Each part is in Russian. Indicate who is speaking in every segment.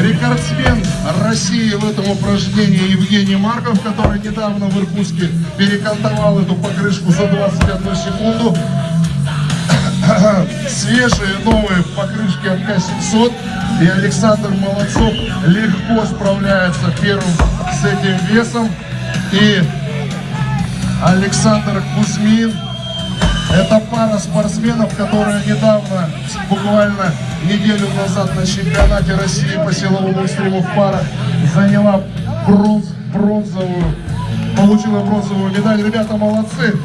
Speaker 1: рекордсмен России в этом упражнении Евгений Марков, который недавно в Иркутске перекантовал эту покрышку за 21 секунду. Свежие новые покрышки от К-700. И Александр Молодцов легко справляется первым с этим весом. И Александр Кузьмин. Это пара спортсменов, которая недавно, буквально неделю назад на чемпионате России по силовому стриму в парах заняла бронз, бронзовую, получила бронзовую медаль. Ребята молодцы.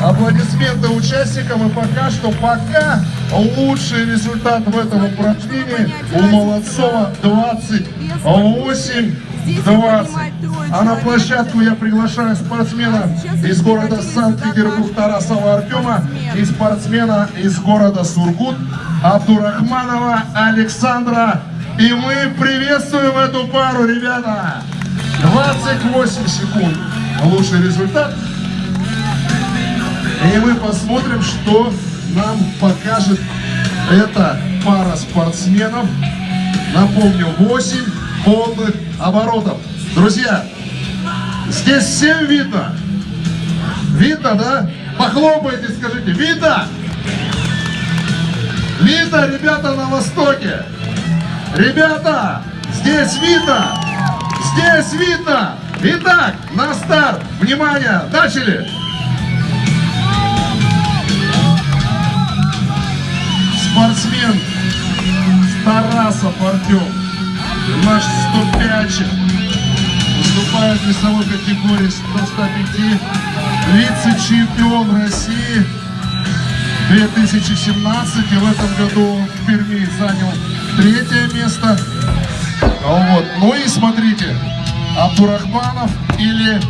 Speaker 1: Аплодисменты участникам и пока что, пока лучший результат в этом упражнении у Молодцова 28 20. А на площадку я приглашаю спортсмена из города Санкт-Петербург Тарасова Артема и спортсмена из города Сургут Абдурахманова Александра. И мы приветствуем эту пару, ребята. 28 секунд. Лучший результат. И мы посмотрим, что нам покажет эта пара спортсменов. Напомню, 8 полных оборотов. Друзья, здесь всем видно? Видно, да? Похлопайте, скажите, видно? Видно, ребята, на востоке? Ребята, здесь видно? Здесь видно? Итак, на старт, внимание, начали! Спортсмен Тарасов Артем наш 105 выступает в весовой категории 105 вице-чемпион России 2017 и в этом году он в Перми занял третье место. Вот. ну и смотрите Абдурахманов или